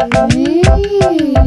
Mmm.